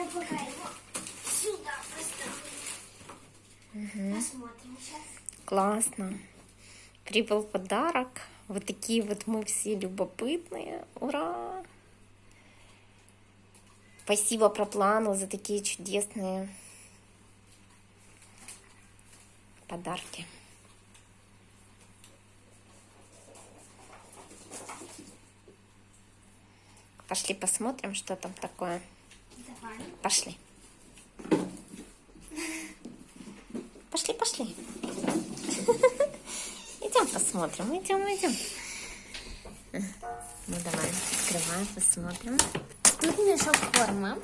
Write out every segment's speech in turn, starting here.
Я пока его сюда поставлю. Посмотрим сейчас. Классно. Прибыл подарок. Вот такие вот мы все любопытные. Ура! Спасибо проплану за такие чудесные подарки. Пошли посмотрим, что там такое. Пошли. Пошли, пошли. Идем посмотрим, идем, идем. Ну давай, открываем, посмотрим. Тут мешок корма.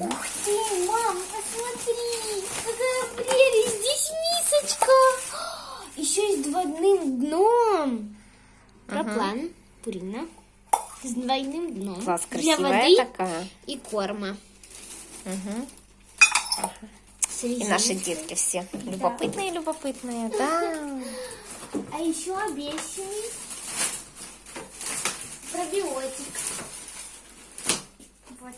Ух ты, мам, посмотри, какая прелесть, здесь мисочка. Еще и с двойным дном. Проплан, Пурина. С двойным дном. Класс, Для воды такая. и корма. С И наши детки все любопытные, любопытные, да. А еще обещанный пробиотик. Вот,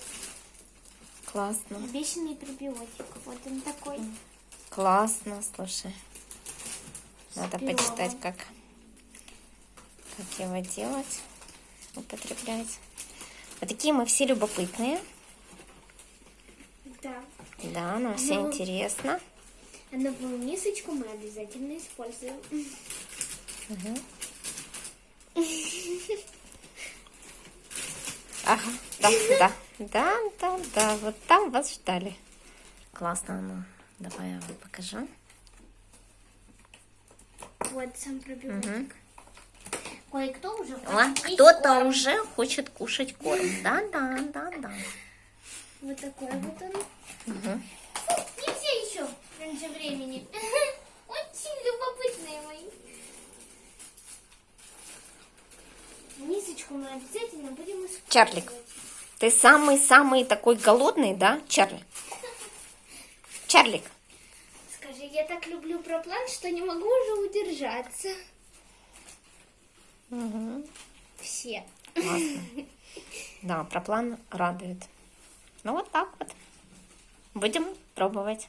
Классно, обещанный пробиотик. Вот он такой. классно, слушай. Надо Здорово. почитать, как, как его делать, употреблять. Вот такие мы все любопытные. Да. Да, нам все Ну. интересно. А новую мисочку мы обязательно используем. Ага, да, да, да, да, да, вот там вас ждали. Классно, ну, давай я вам покажу. Вот сам пробиотик. Кое-кто уже хочет есть кто-то уже хочет кушать корм. Да, да, да, да. Вот такой вот он. Мгм. Фу, нельзя еще раньше времени. Очень любопытные мои. Мисочку мы обязательно будем использовать. Чарлик. Ты самый-самый такой голодный, да, Чарли? Чарлик. Скажи, я так люблю проплан, что не могу уже удержаться. Все. Классно. Да, проплан радует. Ну вот так вот. Будем пробовать.